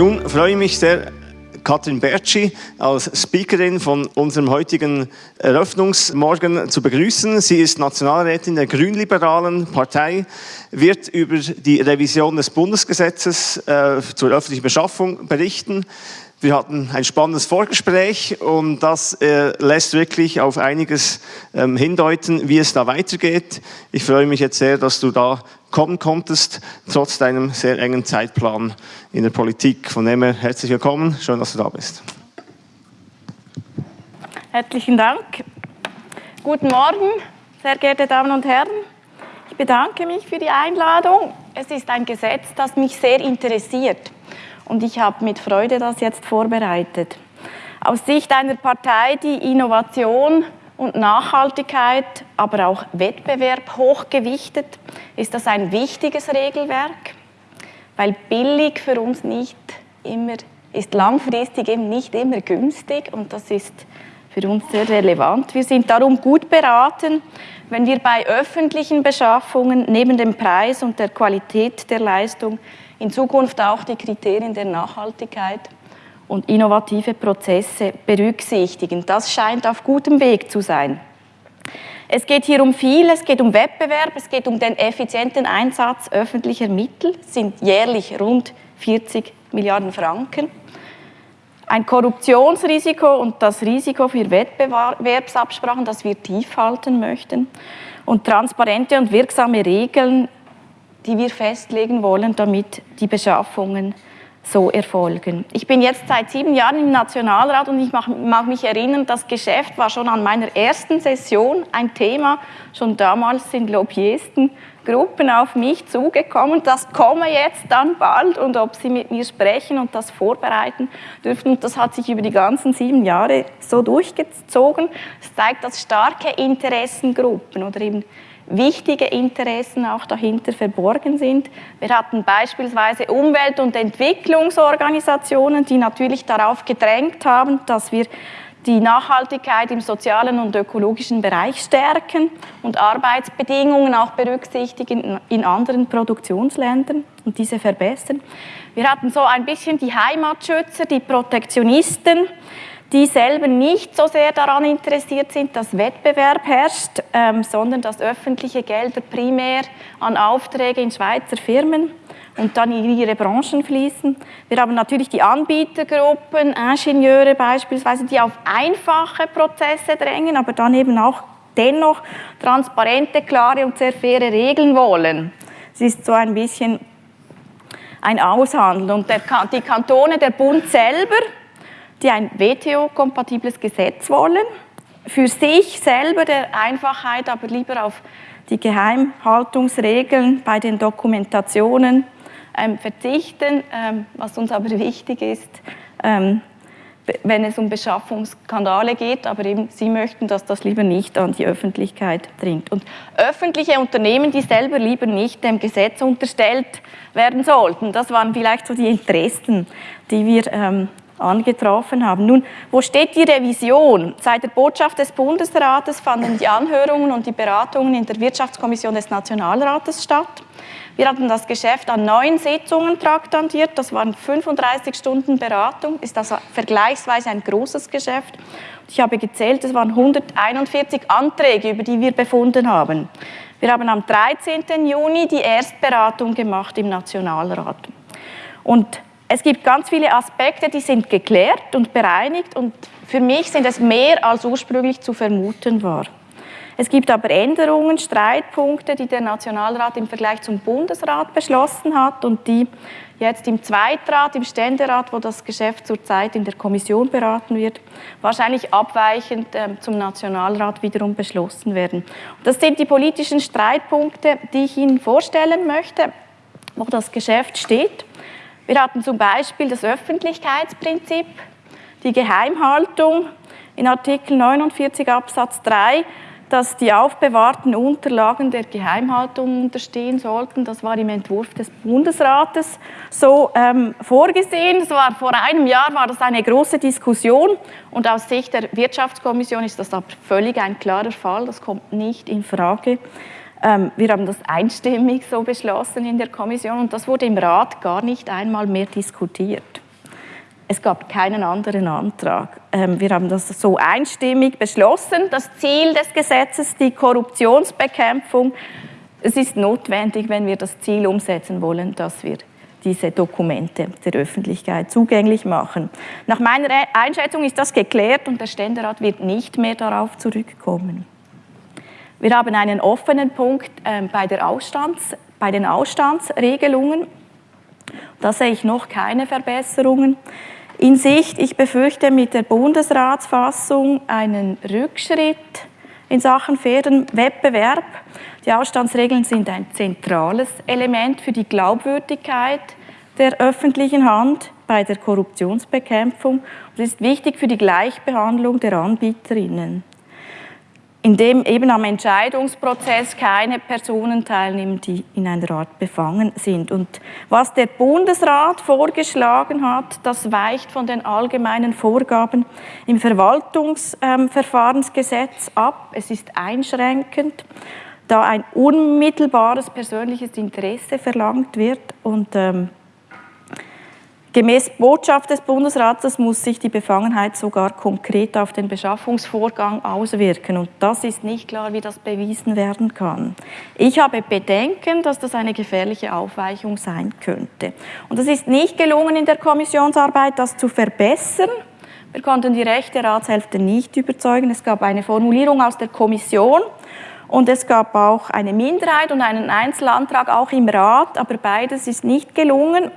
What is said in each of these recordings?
Nun freue ich mich sehr, Katrin Bertschi als Speakerin von unserem heutigen Eröffnungsmorgen zu begrüßen. Sie ist Nationalrätin der Grünliberalen Partei, wird über die Revision des Bundesgesetzes äh, zur öffentlichen Beschaffung berichten. Wir hatten ein spannendes Vorgespräch und das äh, lässt wirklich auf einiges ähm, hindeuten, wie es da weitergeht. Ich freue mich jetzt sehr, dass du da kommen konntest, trotz deinem sehr engen Zeitplan in der Politik. Von dem her herzlich willkommen, schön, dass du da bist. Herzlichen Dank. Guten Morgen, sehr geehrte Damen und Herren. Ich bedanke mich für die Einladung. Es ist ein Gesetz, das mich sehr interessiert und ich habe mit Freude das jetzt vorbereitet. Aus Sicht einer Partei, die Innovation und Nachhaltigkeit, aber auch Wettbewerb hochgewichtet, ist das ein wichtiges Regelwerk, weil billig für uns nicht immer ist langfristig eben nicht immer günstig und das ist für uns sehr relevant. Wir sind darum gut beraten, wenn wir bei öffentlichen Beschaffungen neben dem Preis und der Qualität der Leistung in Zukunft auch die Kriterien der Nachhaltigkeit und innovative Prozesse berücksichtigen. Das scheint auf gutem Weg zu sein. Es geht hier um viel, es geht um Wettbewerb, es geht um den effizienten Einsatz öffentlicher Mittel, sind jährlich rund 40 Milliarden Franken. Ein Korruptionsrisiko und das Risiko für Wettbewerbsabsprachen, das wir tief halten möchten. Und transparente und wirksame Regeln die wir festlegen wollen, damit die Beschaffungen so erfolgen. Ich bin jetzt seit sieben Jahren im Nationalrat und ich mag mich erinnern, das Geschäft war schon an meiner ersten Session ein Thema. Schon damals sind Lobbyistengruppen auf mich zugekommen. Das komme jetzt dann bald und ob sie mit mir sprechen und das vorbereiten dürfen. Und das hat sich über die ganzen sieben Jahre so durchgezogen. Es zeigt, dass starke Interessengruppen oder eben wichtige Interessen auch dahinter verborgen sind. Wir hatten beispielsweise Umwelt- und Entwicklungsorganisationen, die natürlich darauf gedrängt haben, dass wir die Nachhaltigkeit im sozialen und ökologischen Bereich stärken und Arbeitsbedingungen auch berücksichtigen in anderen Produktionsländern und diese verbessern. Wir hatten so ein bisschen die Heimatschützer, die Protektionisten, die selber nicht so sehr daran interessiert sind, dass Wettbewerb herrscht, ähm, sondern dass öffentliche Gelder primär an Aufträge in Schweizer Firmen und dann in ihre Branchen fließen. Wir haben natürlich die Anbietergruppen, Ingenieure beispielsweise, die auf einfache Prozesse drängen, aber dann eben auch dennoch transparente, klare und sehr faire Regeln wollen. Es ist so ein bisschen ein Aushandeln. Und der, die Kantone, der Bund selber, die ein WTO-kompatibles Gesetz wollen, für sich selber der Einfachheit aber lieber auf die Geheimhaltungsregeln bei den Dokumentationen ähm, verzichten, ähm, was uns aber wichtig ist, ähm, wenn es um Beschaffungsskandale geht, aber eben Sie möchten, dass das lieber nicht an die Öffentlichkeit dringt. Und öffentliche Unternehmen, die selber lieber nicht dem Gesetz unterstellt werden sollten, das waren vielleicht so die Interessen, die wir ähm, angetroffen haben. Nun, wo steht die Revision? Seit der Botschaft des Bundesrates fanden die Anhörungen und die Beratungen in der Wirtschaftskommission des Nationalrates statt. Wir hatten das Geschäft an neun Sitzungen traktandiert, das waren 35 Stunden Beratung, ist also vergleichsweise ein großes Geschäft. Ich habe gezählt, es waren 141 Anträge, über die wir befunden haben. Wir haben am 13. Juni die Erstberatung gemacht im Nationalrat. Und es gibt ganz viele Aspekte, die sind geklärt und bereinigt und für mich sind es mehr als ursprünglich zu vermuten war. Es gibt aber Änderungen, Streitpunkte, die der Nationalrat im Vergleich zum Bundesrat beschlossen hat und die jetzt im Zweitrat, im Ständerat, wo das Geschäft zurzeit in der Kommission beraten wird, wahrscheinlich abweichend äh, zum Nationalrat wiederum beschlossen werden. Das sind die politischen Streitpunkte, die ich Ihnen vorstellen möchte, wo das Geschäft steht. Wir hatten zum Beispiel das Öffentlichkeitsprinzip, die Geheimhaltung in Artikel 49 Absatz 3, dass die aufbewahrten Unterlagen der Geheimhaltung unterstehen sollten. Das war im Entwurf des Bundesrates so ähm, vorgesehen. Das war, vor einem Jahr war das eine große Diskussion und aus Sicht der Wirtschaftskommission ist das aber völlig ein klarer Fall. Das kommt nicht in Frage. Ähm, wir haben das einstimmig so beschlossen in der Kommission und das wurde im Rat gar nicht einmal mehr diskutiert. Es gab keinen anderen Antrag. Ähm, wir haben das so einstimmig beschlossen. Das Ziel des Gesetzes, die Korruptionsbekämpfung. Es ist notwendig, wenn wir das Ziel umsetzen wollen, dass wir diese Dokumente der Öffentlichkeit zugänglich machen. Nach meiner Einschätzung ist das geklärt und der Ständerat wird nicht mehr darauf zurückkommen. Wir haben einen offenen Punkt äh, bei, der Ausstands, bei den Ausstandsregelungen. Da sehe ich noch keine Verbesserungen in Sicht. Ich befürchte mit der Bundesratsfassung einen Rückschritt in Sachen fairen Wettbewerb. Die Ausstandsregeln sind ein zentrales Element für die Glaubwürdigkeit der öffentlichen Hand bei der Korruptionsbekämpfung und ist wichtig für die Gleichbehandlung der Anbieterinnen in dem eben am Entscheidungsprozess keine Personen teilnehmen, die in einer Art befangen sind. Und was der Bundesrat vorgeschlagen hat, das weicht von den allgemeinen Vorgaben im Verwaltungsverfahrensgesetz ab. Es ist einschränkend, da ein unmittelbares persönliches Interesse verlangt wird und ähm, Gemäß Botschaft des Bundesrates muss sich die Befangenheit sogar konkret auf den Beschaffungsvorgang auswirken. Und das ist nicht klar, wie das bewiesen werden kann. Ich habe Bedenken, dass das eine gefährliche Aufweichung sein könnte. Und es ist nicht gelungen, in der Kommissionsarbeit das zu verbessern. Wir konnten die rechte Ratshälfte nicht überzeugen. Es gab eine Formulierung aus der Kommission und es gab auch eine Minderheit und einen Einzelantrag auch im Rat, aber beides ist nicht gelungen.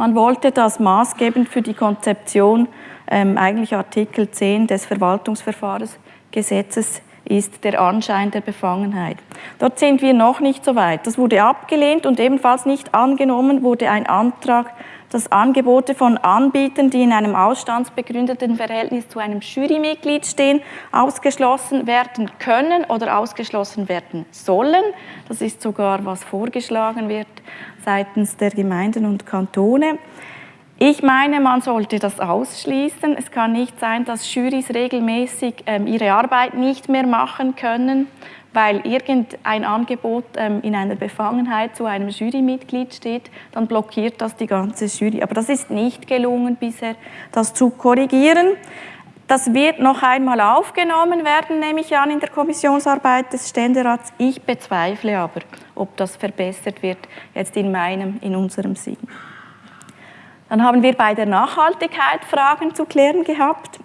Man wollte das maßgebend für die Konzeption, ähm, eigentlich Artikel 10 des Verwaltungsverfahrensgesetzes ist der Anschein der Befangenheit. Dort sind wir noch nicht so weit. Das wurde abgelehnt und ebenfalls nicht angenommen wurde ein Antrag dass Angebote von Anbietern, die in einem ausstandsbegründeten Verhältnis zu einem Jurymitglied stehen, ausgeschlossen werden können oder ausgeschlossen werden sollen. Das ist sogar, was vorgeschlagen wird seitens der Gemeinden und Kantone. Ich meine, man sollte das ausschließen. Es kann nicht sein, dass Jurys regelmäßig ähm, ihre Arbeit nicht mehr machen können weil irgendein Angebot ähm, in einer Befangenheit zu einem Jurymitglied steht, dann blockiert das die ganze Jury. Aber das ist nicht gelungen bisher, das zu korrigieren. Das wird noch einmal aufgenommen werden, nehme ich an, in der Kommissionsarbeit des Ständerats. Ich bezweifle aber, ob das verbessert wird, jetzt in meinem, in unserem Sinn. Dann haben wir bei der Nachhaltigkeit Fragen zu klären gehabt.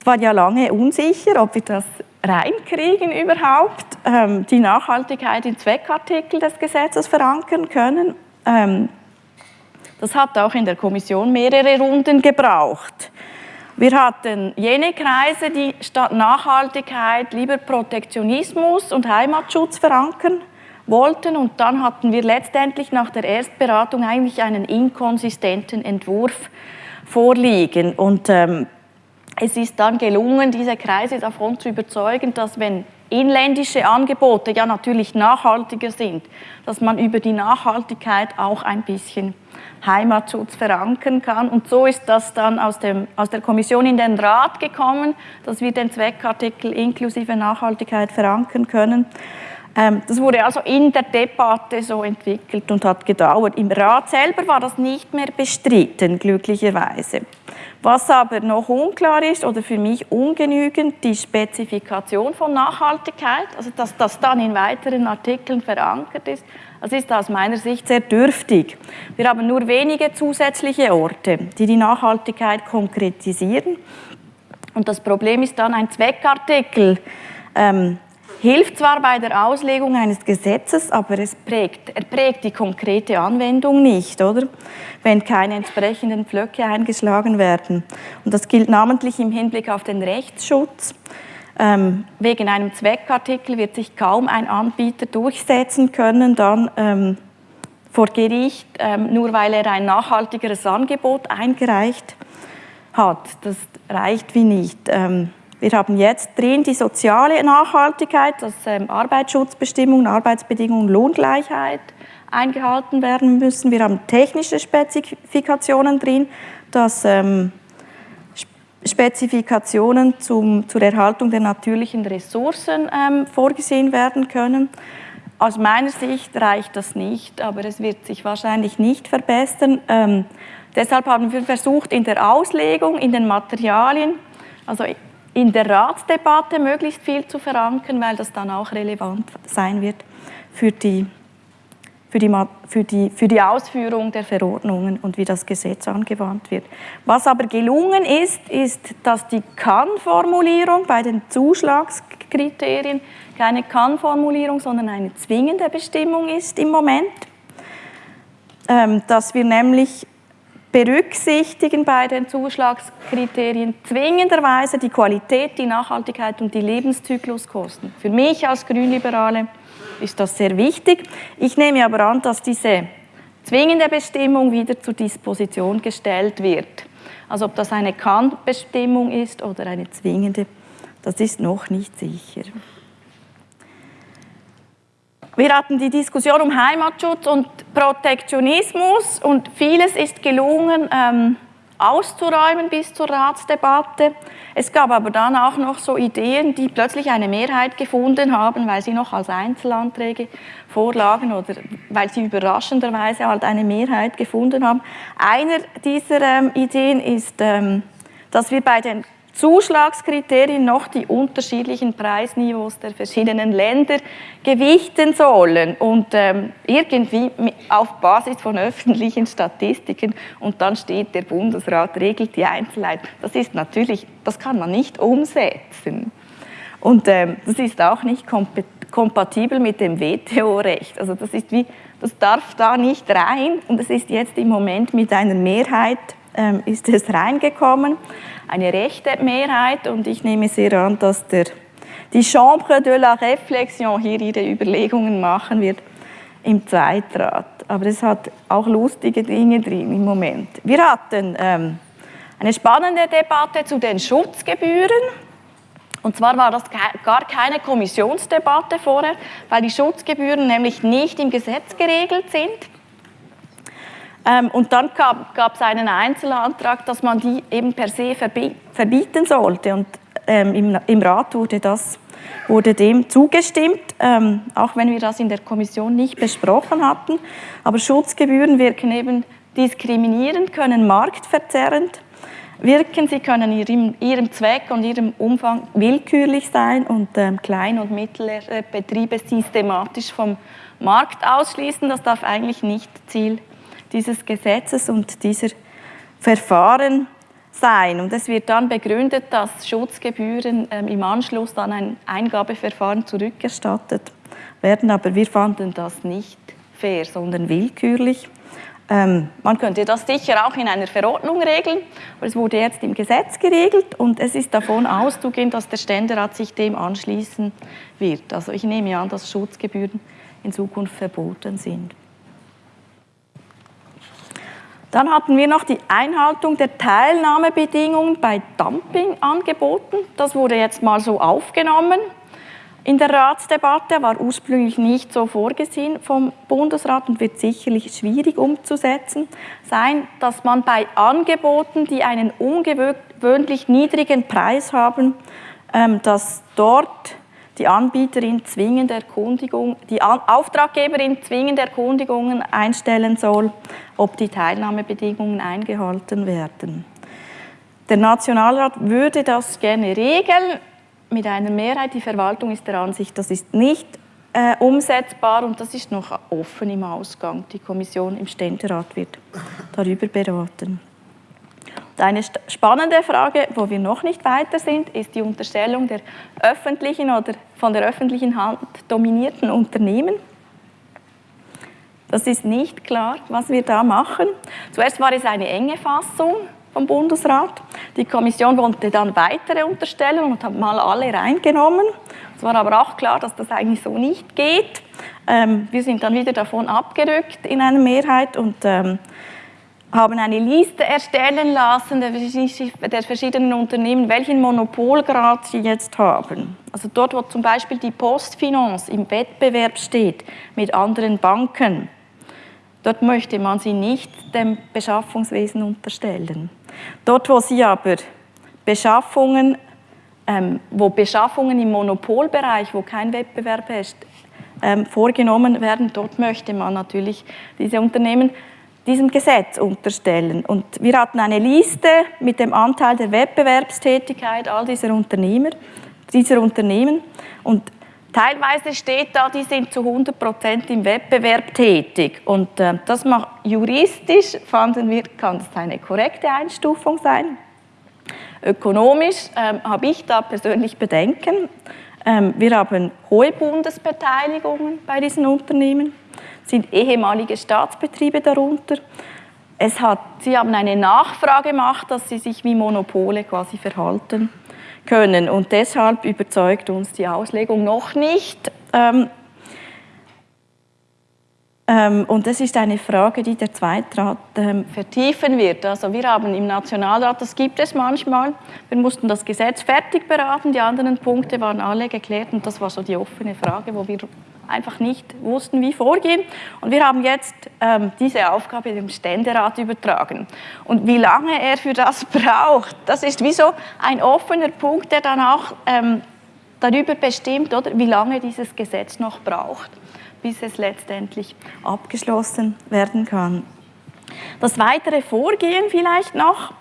Es war ja lange unsicher, ob wir das reinkriegen überhaupt, ähm, die Nachhaltigkeit in Zweckartikel des Gesetzes verankern können. Ähm, das hat auch in der Kommission mehrere Runden gebraucht. Wir hatten jene Kreise, die statt Nachhaltigkeit lieber Protektionismus und Heimatschutz verankern wollten. Und dann hatten wir letztendlich nach der Erstberatung eigentlich einen inkonsistenten Entwurf vorliegen. Und ähm, es ist dann gelungen, diese Kreise davon zu überzeugen, dass wenn inländische Angebote ja natürlich nachhaltiger sind, dass man über die Nachhaltigkeit auch ein bisschen Heimatschutz verankern kann. Und so ist das dann aus, dem, aus der Kommission in den Rat gekommen, dass wir den Zweckartikel inklusive Nachhaltigkeit verankern können. Ähm, das wurde also in der Debatte so entwickelt und hat gedauert. Im Rat selber war das nicht mehr bestritten, glücklicherweise. Was aber noch unklar ist oder für mich ungenügend, die Spezifikation von Nachhaltigkeit, also dass das dann in weiteren Artikeln verankert ist, das ist aus meiner Sicht sehr dürftig. Wir haben nur wenige zusätzliche Orte, die die Nachhaltigkeit konkretisieren. Und das Problem ist dann ein Zweckartikel. Ähm, hilft zwar bei der Auslegung eines Gesetzes, aber es prägt, er prägt die konkrete Anwendung nicht, oder? Wenn keine entsprechenden Pflöcke eingeschlagen werden. Und das gilt namentlich im Hinblick auf den Rechtsschutz. Ähm, wegen einem Zweckartikel wird sich kaum ein Anbieter durchsetzen können, dann ähm, vor Gericht, ähm, nur weil er ein nachhaltigeres Angebot eingereicht hat. Das reicht wie nicht. Ähm, wir haben jetzt drin die soziale Nachhaltigkeit, dass ähm, Arbeitsschutzbestimmungen, Arbeitsbedingungen, Lohngleichheit eingehalten werden müssen. Wir haben technische Spezifikationen drin, dass ähm, Spezifikationen zum, zur Erhaltung der natürlichen Ressourcen ähm, vorgesehen werden können. aus meiner Sicht reicht das nicht, aber es wird sich wahrscheinlich nicht verbessern. Ähm, deshalb haben wir versucht, in der Auslegung, in den Materialien, also in der Ratsdebatte möglichst viel zu verankern, weil das dann auch relevant sein wird für die, für die, für die, für die Ausführung der Verordnungen und wie das Gesetz angewandt wird. Was aber gelungen ist, ist, dass die Kann-Formulierung bei den Zuschlagskriterien keine Kann-Formulierung, sondern eine zwingende Bestimmung ist im Moment, ähm, dass wir nämlich berücksichtigen bei den Zuschlagskriterien zwingenderweise die Qualität, die Nachhaltigkeit und die Lebenszykluskosten. Für mich als Grünliberale ist das sehr wichtig. Ich nehme aber an, dass diese zwingende Bestimmung wieder zur Disposition gestellt wird. Also ob das eine Kann-Bestimmung ist oder eine zwingende, das ist noch nicht sicher. Wir hatten die Diskussion um Heimatschutz und Protektionismus und vieles ist gelungen ähm, auszuräumen bis zur Ratsdebatte. Es gab aber dann auch noch so Ideen, die plötzlich eine Mehrheit gefunden haben, weil sie noch als Einzelanträge vorlagen oder weil sie überraschenderweise halt eine Mehrheit gefunden haben. Einer dieser ähm, Ideen ist, ähm, dass wir bei den Zuschlagskriterien noch die unterschiedlichen Preisniveaus der verschiedenen Länder gewichten sollen und ähm, irgendwie auf Basis von öffentlichen Statistiken und dann steht, der Bundesrat regelt die Einzelheit. Das ist natürlich, das kann man nicht umsetzen. Und ähm, das ist auch nicht kompatibel mit dem WTO-Recht. Also das ist wie, das darf da nicht rein und es ist jetzt im Moment mit einer Mehrheit ist es reingekommen eine rechte Mehrheit und ich nehme sehr an, dass der, die Chambre de la Réflexion hier ihre Überlegungen machen wird im Zweitrat. Aber es hat auch lustige Dinge drin im Moment. Wir hatten ähm, eine spannende Debatte zu den Schutzgebühren. Und zwar war das gar keine Kommissionsdebatte vorher, weil die Schutzgebühren nämlich nicht im Gesetz geregelt sind. Ähm, und dann gab es einen Einzelantrag, dass man die eben per se verbieten sollte. Und ähm, im, Rat wurde, das, wurde dem zugestimmt, ähm, auch wenn wir das in der Kommission nicht besprochen hatten. Aber Schutzgebühren wirken eben diskriminierend, können marktverzerrend wirken. Sie können ihrem, ihrem Zweck und ihrem Umfang willkürlich sein und ähm, Klein- und mittlere Betriebe systematisch vom Markt ausschließen. Das darf eigentlich nicht Ziel dieses Gesetzes und dieser Verfahren sein. Und es wird dann begründet, dass Schutzgebühren ähm, im Anschluss an ein Eingabeverfahren zurückerstattet werden. Aber wir fanden das nicht fair, sondern willkürlich. Ähm, man könnte das sicher auch in einer Verordnung regeln, aber es wurde jetzt im Gesetz geregelt und es ist davon auszugehen, dass der Ständerat sich dem anschließen wird. Also ich nehme an, dass Schutzgebühren in Zukunft verboten sind. Dann hatten wir noch die Einhaltung der Teilnahmebedingungen bei Dumpingangeboten. Das wurde jetzt mal so aufgenommen in der Ratsdebatte, war ursprünglich nicht so vorgesehen vom Bundesrat und wird sicherlich schwierig umzusetzen sein, dass man bei Angeboten, die einen ungewöhnlich niedrigen Preis haben, ähm, dass dort die Anbieterin zwingend Erkundigung, die Auftraggeberin zwingend Erkundigungen einstellen soll, ob die Teilnahmebedingungen eingehalten werden. Der Nationalrat würde das gerne regeln mit einer Mehrheit. Die Verwaltung ist der Ansicht, das ist nicht äh, umsetzbar und das ist noch offen im Ausgang. Die Kommission im Ständerat wird darüber beraten. Eine spannende Frage, wo wir noch nicht weiter sind, ist die Unterstellung der öffentlichen oder von der öffentlichen Hand dominierten Unternehmen. Das ist nicht klar, was wir da machen. Zuerst war es eine enge Fassung vom Bundesrat. Die Kommission wollte dann weitere unterstellen und hat mal alle reingenommen. Es war aber auch klar, dass das eigentlich so nicht geht. Ähm, wir sind dann wieder davon abgerückt in einer Mehrheit und ähm, haben eine Liste erstellen lassen der verschiedenen Unternehmen, welchen Monopolgrad sie jetzt haben. Also dort, wo zum Beispiel die Postfinance im Wettbewerb steht mit anderen Banken, dort möchte man sie nicht dem Beschaffungswesen unterstellen. Dort, wo sie aber Beschaffungen, ähm, wo Beschaffungen im Monopolbereich, wo kein Wettbewerb herrscht, ähm, vorgenommen werden. Dort möchte man natürlich diese Unternehmen diesem Gesetz unterstellen. Und wir hatten eine Liste mit dem Anteil der Wettbewerbstätigkeit all dieser Unternehmer, dieser Unternehmen. Und teilweise steht da, die sind zu 100 Prozent im Wettbewerb tätig. Und äh, das macht juristisch, fanden wir, kann das eine korrekte Einstufung sein. Ökonomisch ähm, habe ich da persönlich Bedenken. Ähm, wir haben hohe Bundesbeteiligungen bei diesen Unternehmen sind ehemalige Staatsbetriebe darunter. Es hat, sie haben eine Nachfrage gemacht, dass sie sich wie Monopole quasi verhalten können. Und deshalb überzeugt uns die Auslegung noch nicht. Ähm, ähm, und das ist eine Frage, die der Zweitrat ähm, vertiefen wird. Also wir haben im Nationalrat, das gibt es manchmal, wir mussten das Gesetz fertig beraten, die anderen Punkte waren alle geklärt und das war so die offene Frage, wo wir einfach nicht wussten, wie vorgehen. Und wir haben jetzt ähm, diese Aufgabe dem Ständerat übertragen. Und wie lange er für das braucht, das ist wie so ein offener Punkt, der dann auch ähm, darüber bestimmt, oder, wie lange dieses Gesetz noch braucht, bis es letztendlich abgeschlossen werden kann. Das weitere Vorgehen vielleicht noch.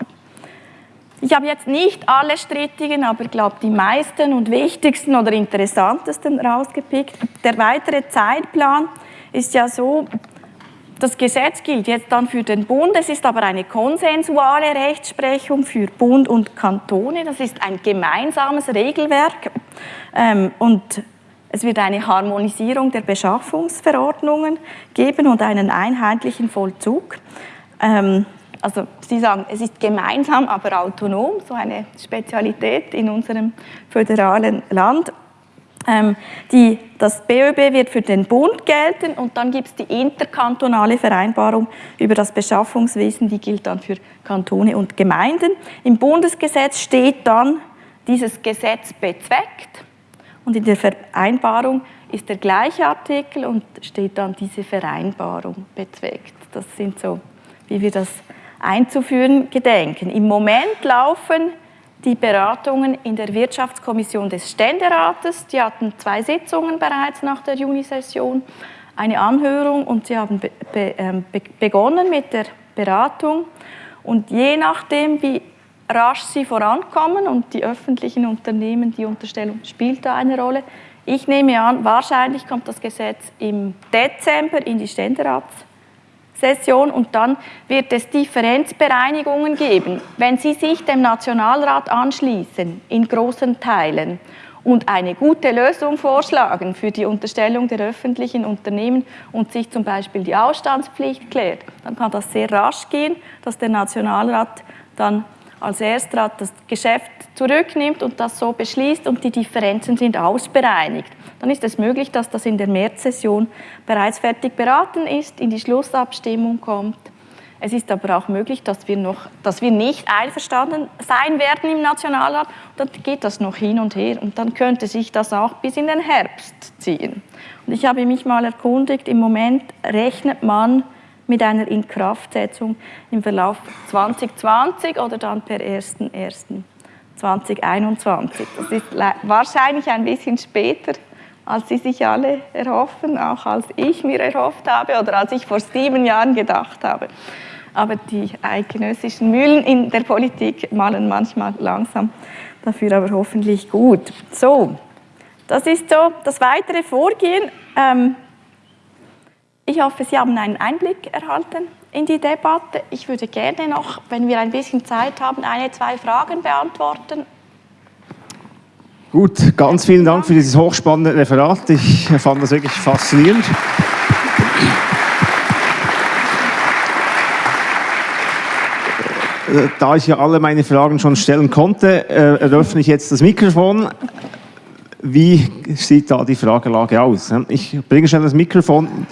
Ich habe jetzt nicht alle strittigen, aber ich glaube die meisten und wichtigsten oder interessantesten rausgepickt. Der weitere Zeitplan ist ja so, das Gesetz gilt jetzt dann für den Bund, es ist aber eine konsensuale Rechtsprechung für Bund und Kantone, das ist ein gemeinsames Regelwerk ähm, und es wird eine Harmonisierung der Beschaffungsverordnungen geben und einen einheitlichen Vollzug. Also Sie sagen, es ist gemeinsam, aber autonom, so eine Spezialität in unserem föderalen Land. Ähm, die, das BÖB wird für den Bund gelten und dann gibt es die interkantonale Vereinbarung über das Beschaffungswesen, die gilt dann für Kantone und Gemeinden. Im Bundesgesetz steht dann, dieses Gesetz bezweckt und in der Vereinbarung ist der gleiche Artikel und steht dann diese Vereinbarung bezweckt. Das sind so, wie wir das einzuführen gedenken. Im Moment laufen die Beratungen in der Wirtschaftskommission des Ständerates. Die hatten zwei Sitzungen bereits nach der Junisession, eine Anhörung und sie haben be ähm, be begonnen mit der Beratung. Und je nachdem, wie rasch sie vorankommen und die öffentlichen Unternehmen, die Unterstellung spielt da eine Rolle. Ich nehme an, wahrscheinlich kommt das Gesetz im Dezember in die Ständerats Session und dann wird es Differenzbereinigungen geben. Wenn Sie sich dem Nationalrat anschließen, in großen Teilen, und eine gute Lösung vorschlagen für die Unterstellung der öffentlichen Unternehmen und sich zum Beispiel die Ausstandspflicht klärt, dann kann das sehr rasch gehen, dass der Nationalrat dann als Erstrat das Geschäft zurücknimmt und das so beschließt und die Differenzen sind ausbereinigt dann ist es möglich, dass das in der Märzsession bereits fertig beraten ist, in die Schlussabstimmung kommt. Es ist aber auch möglich, dass wir, noch, dass wir nicht einverstanden sein werden im Nationalrat. Dann geht das noch hin und her und dann könnte sich das auch bis in den Herbst ziehen. Und ich habe mich mal erkundigt, im Moment rechnet man mit einer Inkraftsetzung im Verlauf 2020 oder dann per 1.1.2021. Das ist wahrscheinlich ein bisschen später als sie sich alle erhoffen, auch als ich mir erhofft habe oder als ich vor sieben Jahren gedacht habe. Aber die eidgenössischen Mühlen in der Politik malen manchmal langsam, dafür aber hoffentlich gut. So, das ist so das weitere Vorgehen. Ähm, ich hoffe, Sie haben einen Einblick erhalten in die Debatte. Ich würde gerne noch, wenn wir ein bisschen Zeit haben, eine, zwei Fragen beantworten Gut, ganz vielen Dank für dieses hochspannende Referat. Ich fand das wirklich faszinierend. Da ich ja alle meine Fragen schon stellen konnte, äh, eröffne ich jetzt das Mikrofon. Wie sieht da die Fragelage aus? Ich bringe schnell das Mikrofon,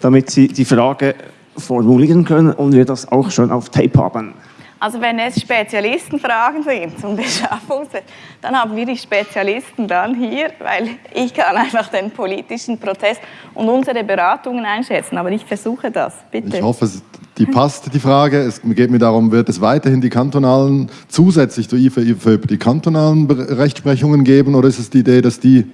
damit Sie die Frage formulieren können und wir das auch schon auf Tape haben. Also wenn es Spezialistenfragen sind zum Beschaffungsrecht, dann haben wir die Spezialisten dann hier, weil ich kann einfach den politischen Prozess und unsere Beratungen einschätzen. Aber ich versuche das, bitte. Ich hoffe, die passt, die Frage. Es geht mir darum, wird es weiterhin die kantonalen, zusätzlich zur IFA, IFA die kantonalen Rechtsprechungen geben oder ist es die Idee, dass die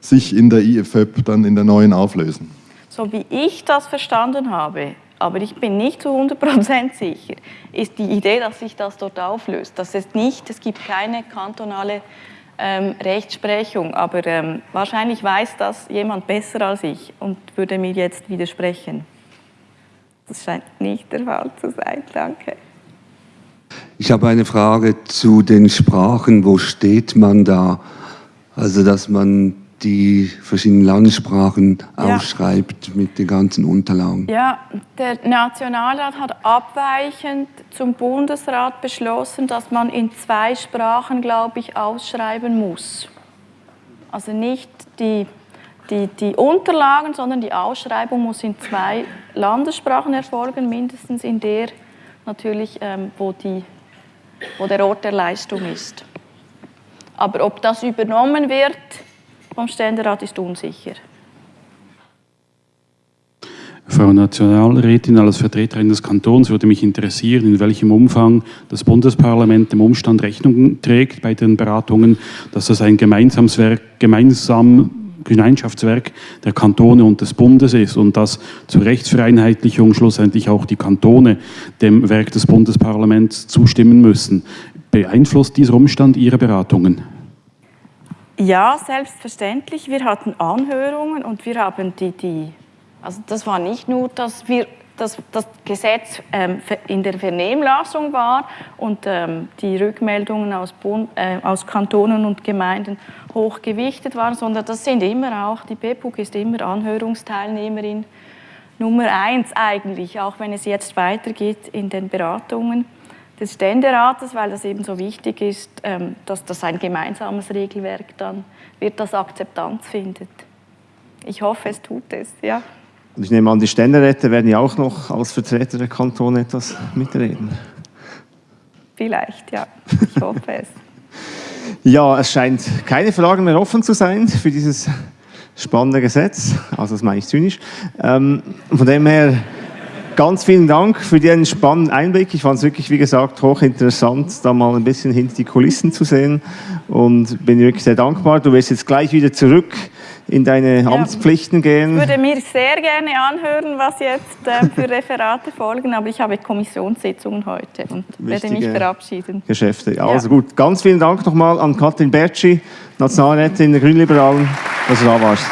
sich in der IFÖP dann in der neuen auflösen? So wie ich das verstanden habe, aber ich bin nicht zu 100% sicher, ist die Idee, dass sich das dort auflöst. Das ist nicht, es gibt keine kantonale ähm, Rechtsprechung, aber ähm, wahrscheinlich weiß das jemand besser als ich und würde mir jetzt widersprechen. Das scheint nicht der Fall zu sein. Danke. Ich habe eine Frage zu den Sprachen. Wo steht man da? Also, dass man die verschiedenen Landessprachen ja. ausschreibt mit den ganzen Unterlagen. Ja, der Nationalrat hat abweichend zum Bundesrat beschlossen, dass man in zwei Sprachen, glaube ich, ausschreiben muss. Also nicht die, die, die Unterlagen, sondern die Ausschreibung muss in zwei Landessprachen erfolgen, mindestens in der natürlich, ähm, wo, die, wo der Ort der Leistung ist. Aber ob das übernommen wird, vom Ständerat ist unsicher. Frau Nationalrätin, als Vertreterin des Kantons würde mich interessieren, in welchem Umfang das Bundesparlament dem Umstand Rechnung trägt bei den Beratungen, dass das ein gemeinsames Werk, gemeinsam Gemeinschaftswerk der Kantone und des Bundes ist und dass zur Rechtsvereinheitlichung schlussendlich auch die Kantone dem Werk des Bundesparlaments zustimmen müssen. Beeinflusst dieser Umstand Ihre Beratungen? Ja, selbstverständlich. Wir hatten Anhörungen und wir haben die, die also das war nicht nur, dass wir dass das Gesetz ähm, in der Vernehmlassung war und ähm, die Rückmeldungen aus, Bund, äh, aus Kantonen und Gemeinden hochgewichtet waren, sondern das sind immer auch, die BPUG ist immer Anhörungsteilnehmerin Nummer eins eigentlich, auch wenn es jetzt weitergeht in den Beratungen des Ständerates, weil das eben so wichtig ist, ähm, dass das ein gemeinsames Regelwerk dann wird, das Akzeptanz findet. Ich hoffe, es tut es, ja. Und ich nehme an, die Ständeräte werden ja auch noch als Vertreter der Kantone etwas mitreden. Vielleicht, ja. Ich hoffe es. ja, es scheint keine Fragen mehr offen zu sein für dieses spannende Gesetz. Also das meine ich zynisch. Ähm, von dem her Ganz vielen Dank für den spannenden Einblick. Ich fand es wirklich, wie gesagt, hochinteressant, da mal ein bisschen hinter die Kulissen zu sehen und bin wirklich sehr dankbar. Du wirst jetzt gleich wieder zurück in deine Amtspflichten gehen. Ich würde mir sehr gerne anhören, was jetzt äh, für Referate folgen, aber ich habe Kommissionssitzungen heute und Wichtige werde mich verabschieden. Geschäfte. Also ja. gut, ganz vielen Dank nochmal an Katrin Bertschi, Nationalrätin der Grünliberalen, dass du da warst.